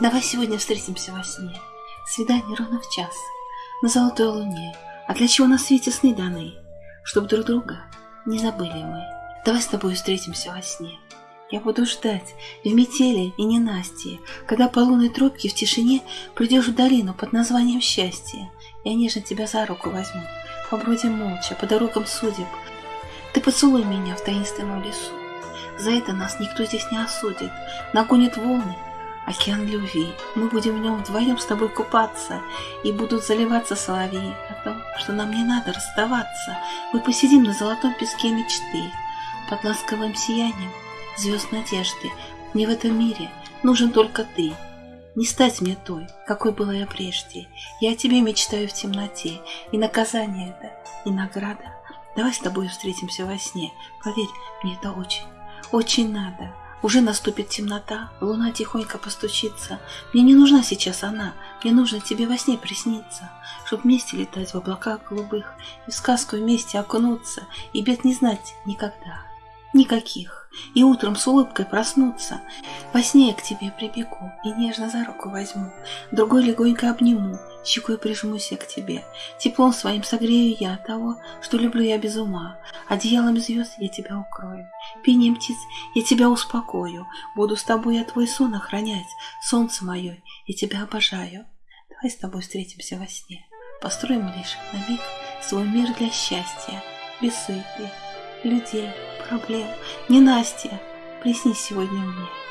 Давай сегодня встретимся во сне. Свидание ровно в час. На золотой луне. А для чего на свете сны даны? Чтоб друг друга не забыли мы. Давай с тобой встретимся во сне. Я буду ждать в метели и ненастье, когда по лунной тропке в тишине придешь в долину под названием счастье. Я нежно тебя за руку возьму, побродим молча по дорогам судеб. Ты поцелуй меня в таинственном лесу. За это нас никто здесь не осудит. Нагонит волны, океан любви. Мы будем в нем вдвоем с тобой купаться, и будут заливаться соловьи о том, что нам не надо расставаться. Мы посидим на золотом песке мечты, под ласковым сиянием звезд надежды. Мне в этом мире нужен только ты. Не стать мне той, какой была я прежде. Я о тебе мечтаю в темноте, и наказание это, и награда. Давай с тобой встретимся во сне. Поверь, мне это очень, очень надо. Уже наступит темнота, луна тихонько постучится. Мне не нужна сейчас она, мне нужно тебе во сне присниться, Чтоб вместе летать в облаках голубых и в сказку вместе окунуться, и бед не знать никогда. Никаких. И утром с улыбкой проснуться. Во сне я к тебе прибегу и нежно за руку возьму. Другой легонько обниму, щекой прижмусь я к тебе. Теплом своим согрею я того, что люблю я без ума. Одеялом звезд я тебя укрою. Пением птиц я тебя успокою. Буду с тобой я твой сон охранять. Солнце мое, я тебя обожаю. Давай с тобой встретимся во сне. Построим лишь на миг свой мир для счастья. Без суеты, людей, проблем. Не Настя, приснись сегодня мне.